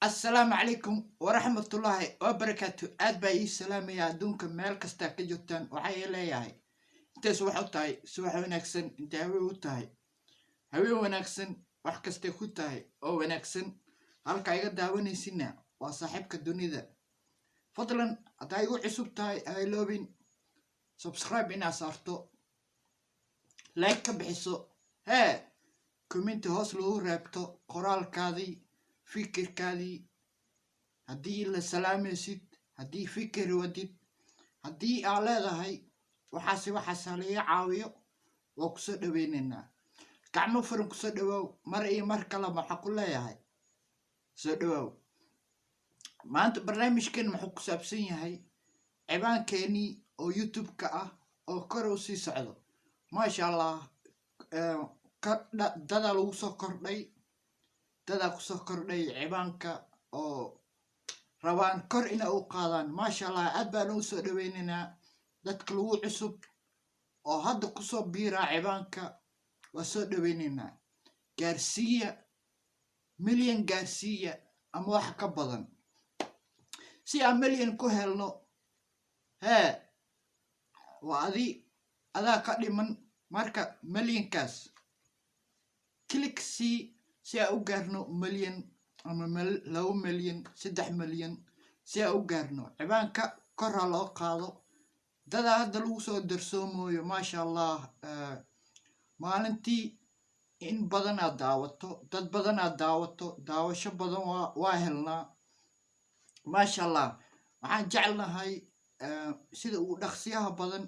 assalaamu calaykum waraxmatullaahi wabarakaatu. Aad baa ii salaamaya adduunka meel kastaa ka joogtaan waxaa ii leeyahay intay subax u tahay subax wanaagsan intay haween u tahay. Haween wanaagsan wax kastay ku tahay oo wanaagsan. Halka iga daawanaysinna waa saaxiibka dunida. Fadlan haddaa igu cusub tahay hayloobin subscribe inaad saarto. Like ka bixiso. Hee commenti hoos lagu reebto qoraalkaadii fikirkaadii haddii la salaamaysid haddii fikir wadid haddii aa leedahay waxaase waxaasa laga caawiyo waa ku soo dhaweynaynaa gacmo furan ku soo dhawaaw mar iyo mar kale maxaa ku leeyahay. Soo dhawaaw maanta barnaamijkeen muxuu ku saabsan yahay cibaankeenii oo youtube-ka ah oo kor u sii socdo. Maasha allah dadaa lagu soo kordhay dadaa ku soo kordhay cibaanka oo rabaan kor ina u qaadaan. Maasha allah aad baan u soo dhaweynaynaa dadka lagu cusub oo hadda ku soo biiraa cibaanka waa soo dhaweynaynaa gaarsiiya milyan gaarsiiya ama wax ka badan. Si aan milyan ku helno hee waa adi adaa ka dhiman. Marka milyankaas sii si aan u gaarno milyan ama laba milyan saddex milyan si aan u gaarno cibaanka korha loo qaado. Dadaa hadda lagu soo darsoomooyo maasha allah maalintii in badanaad daawato dad badanaad daawato daawasho badan waa helnaa maasha allah waxaan jeclahay sida ugu dhaqsiyaha badan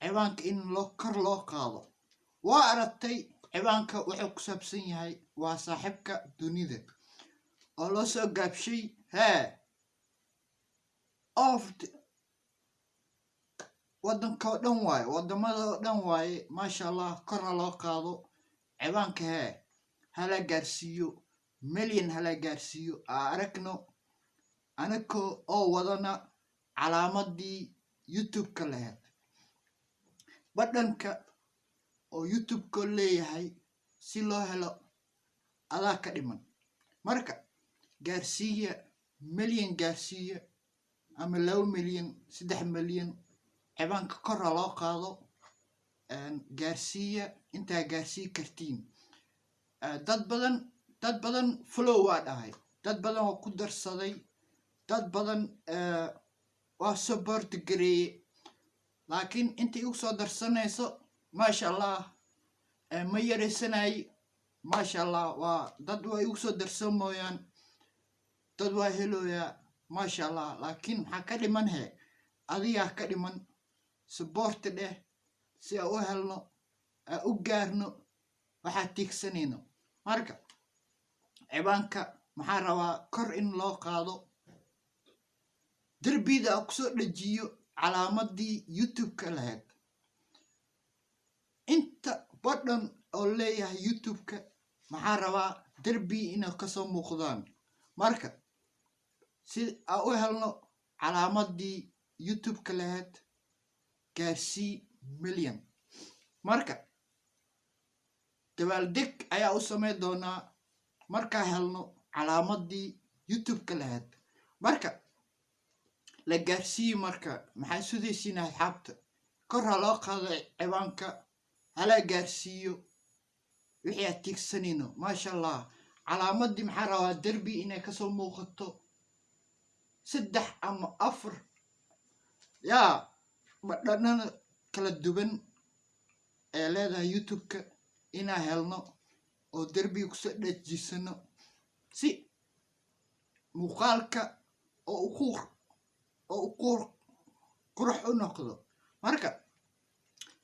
cibaanka in kor loo qaado. Waa aragtay cibaanka wuxuu ku saabsan yahay waa saaxiibka dunida. Oo loo soo gaabshay hee oft waddankao dhan waaye waddamadao dhan waaye maasha allah korha loo qaado cibaanka hee hala gaarsiiyo milyan hala gaarsiiyo aa aragno anako oo wadana calaamadii youtube-ka lahayd badhanka oo youtube-ka leeyahay si loo helo adaa ka dhiman. Marka gaarsiiya milyan gaarsiiya ama laba milyan saddex milyan cibaanka korha loo qaado gaarsiiya intaa gaarsii kartiin dad badan dad badan flow waa dhahay. Dad badan waa ku darsaday dad badan waa support gareeye laakiin inta igu soo darsanayso maasha allah ma yaraysanay maasha allah waa dad waa igu soo darsan mooyaan dad waa helooyaa maasha allah laakiin maxaa ka dhiman he adigaa ka dhiman suboorti dheh si aan u helno aan u gaarno waxaa tiigsanayno marka cibaanka maxaa rabaa kor in loo qaado derbida aan ku soo dhejiyo calaamadii youtube-ka lahayd inta badhan oo leeyahay youtube-ka maxaa rabaa derbi inay ka soo muuqdaan? Marka si aan u helno calaamadii youtube-ka lahayd gaarsii milyan marka dabaaldeg ayaa u samayn doonaa markaa helno calaamadii youtube-ka lahayd marka la gaarsiiye marka maxaa sudaysiin asxaabta kor ha loo qaado cibaanka hala gaarsiiyo. Wixii aad tiigsanayno maasha allah calaamadii maxaa rabaa derbi inay ka soo muuqato? Saddex ama afar. Yaa badhanada kala duwan ee leedahay youtube-ka inaa helno oo derbiga ku soo dhejisano si muuqaalka oo uku oo u qurux u noqdo. Marka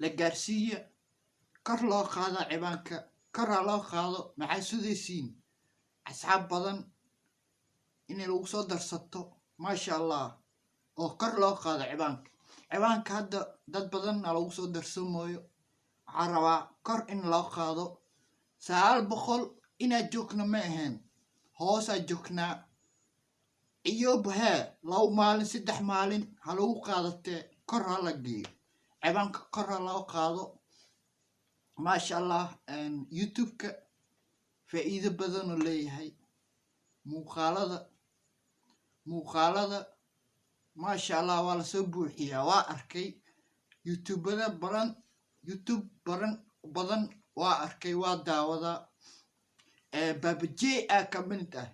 la gaarsiiya kor loo qaado cibaanka. Korha loo qaado maxay sudaysiin? Asxaab badan inay lagu soo darsato maasha allah oo kor loo qaado cibaanka. Cibaanka hadda dad badanna lagu soo darsamooyo waxaa rabaa kor in loo qaado. Sagaal boqol inaad joogna ma ahayn hoosaa joognaa. Iyo hee laba maalin saddex maalin ha lagu qaadatee kor ha la geeyo. Cibaanka kor ha loo qaado maasha allah youtube-ka faa'iido badanoo leeyahay. Muuqaalada muuqaalada maasha allah waa la soo buuxiyaa. Waa arkay youtubada badan youtube baran badan waa arkay waa daawadaa baabajey aa ka mid ah.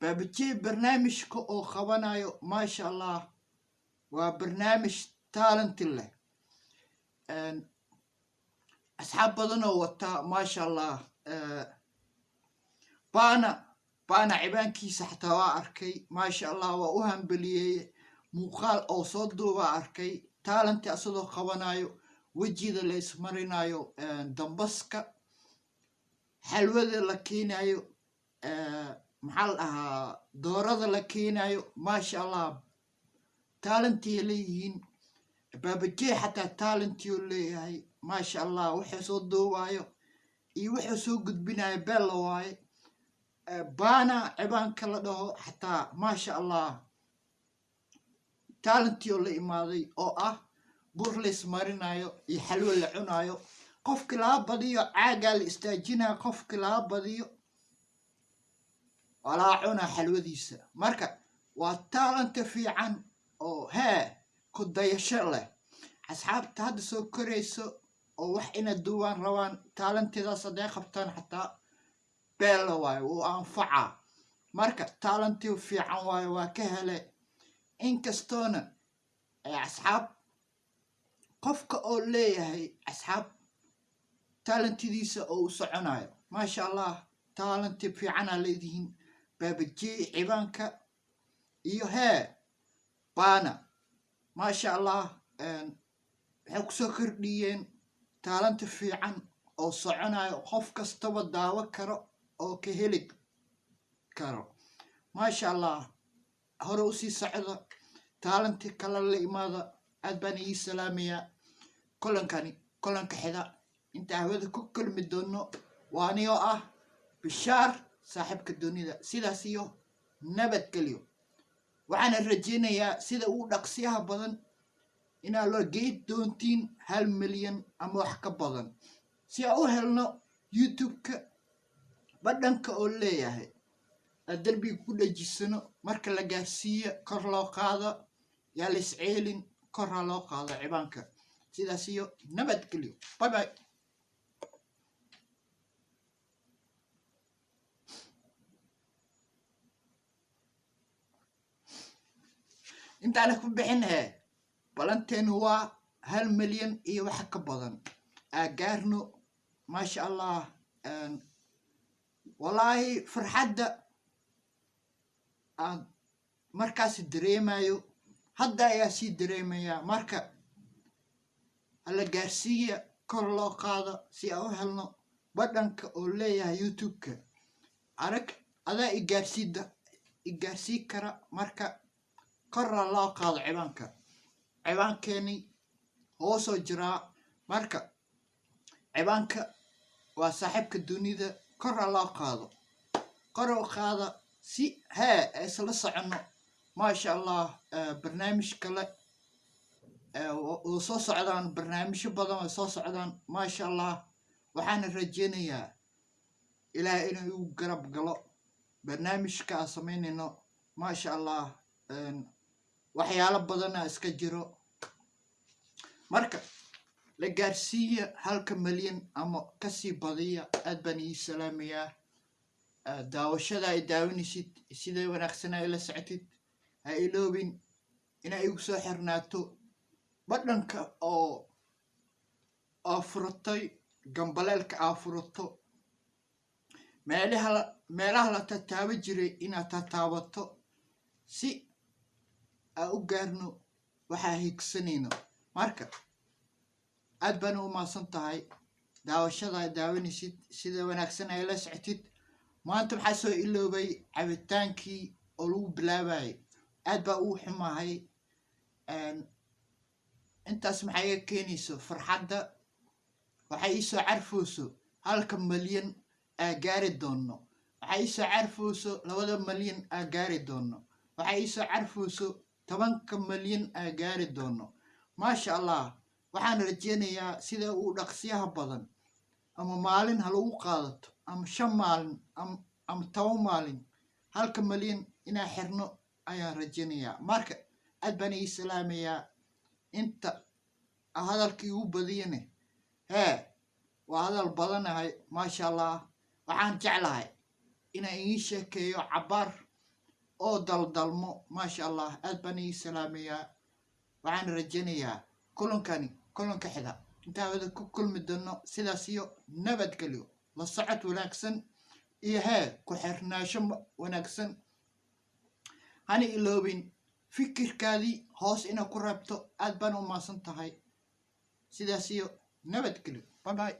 Baabajey barnaamijka oo qabanayo maasha allah waa barnaamij talenti leh asxaab badan oo wataa maasha allah baana baana cibaankiisa xataa waa arkay maasha allah waa u hambeliyeeye muuqaal oo soo duubaa arkay taalenti asadoo qabanayo wejida la ismarinayo dambaska xalwada la keenayo maxaa la dhahaa doorada la keenayo maasha allah taalentiya leeyihiin baabajey xataa taalentiyo leeyahay maasha allah wuxuu soo duubayo iyo wuxuu soo gudbinayo beella waaye baana cibaanka la dhaho xataa maasha allah taalentiyo la imaaday oo ah bur la ismarinayo iyo xalwo la cunayo qofkii laga badiyo caagaa la istaajinayo qofkii laga badiyo waa laga cunaa xalwadiisa. Marka waa taalanta fiican oo hee ku dayasho leh. Asxaabta hadda soo korayso oo wax ina duwaan rabaan taalantidaas hadday qabtaan xataa beella waayo wuu anfacaa marka taalantii fiican waayo waa ka hele. Inkastoona asxaab qofka oo leeyahay asxaab taalentidiisa oo u soconayo maasha allah taalanti fiicanaa leedihiin. Baabajey cibaanka iyo hee baana. Maasha allah waxay ku soo kordhiyeen taalanti fiican oo soconayo qof kastaba daawo karo oo ka heli karo. Maasha allah hore u sii socda taalanti kala la imaada aad baan ii salaamayaa kolankani kolanka xida. Inta hawada ku kulmi doono waa anigoo ah bishaar saaxiibka dunida sidaas iyo nabadgelyo waxaana rajaynayaa sida ugu dhaqsiyaha badan inaa loo geyd doontiin hal milyan ama wax ka badan. Si aan u helno youtube-ka badhanka oo leeyahay aad derbiga ku dhejisano marka la gaarsiiyo kor loo qaado yaa la isceelin korha loo qaado cibaanka. Sidaas iyo nabadgelyo bye intaana ku bixin balanteenu waa hal milyan iyo wax ka badan. Aagaarno maasha allah wallaahi farxadda aan markaasi dareemayo hadda ayaa sii dareemayaa marka hala gaarsiiya kor loo qaado si aan u helno badhanka oo leeyahay youtube-ka. Arag adaa igaarsiida igaarsii kara marka korra loo qaado cibaanka cibaankeeni hoosoo jiraa. Marka cibaanka waa saaxiibka dunida korra loo qaado koroo qaada si hee isla soconno maasha allah barnaamij kale oo soo socdaan barnaamijyo badan oo soo socdaan maasha allah waxaana rajeynayaa ilaah inuu igu garab galo barnaamijka aan samaynayno maasha allah waxyaalo badana iska jiro marka la gaarsiiya halka milyan ama ka sii badiya aad baan ii salaamayaa. Daawashada ay daawanaysid siday wanaagsan ay la socotid ha iloobin inay igu soo xirnaato badhanka oo aa furatay gambaleelka aa furato meelaha meelaha la tataabo jiray inaad tataabato si aa u gaarno waxaa higsanayno marka aad baana u maadsan tahay daawashada daawanaysid sida wanaagsan ay la socotid. Maanta maxaa soo iloobay cabitaankii oo lagu bilaabayay aad baa uu xumahay intaas maxaa iga keenayso? Farxadda waxay iisoo carfooso halka malyan aa gaari doonno. Waxay iisoo carfooso labada malyan aa gaari doonno. Waxay iisoo carfooso tobanka malyan aa gaari doonno maasha allah waxaan rajeynayaa sida uu dhaqsiyaha badan ama maalin ha lagu qaadato ama shan maalin ama toban maalin halka malyan inaa xirno ayaan rajaynayaa marka aad baan ii salaamayaa inta hadalkii u badiyane. Hee waa hadal badanahay maasha allah waxaan jeclahay inaan ii sheekeeyo cabaar oo daldalmo maasha allah aad baan ii salaamayaa waxaan rajaynayaa kulankani kulanka xiga intaa wada ku kulmi doono sidaas iyo nabadgelyo la socod wanaagsan iyo hee ku xirnaasho wanaagsan. Hana iloobin fikirkaadii hoos inaad ku reebto aad baan u maasan tahay sidaas iyo nabadgelyo bye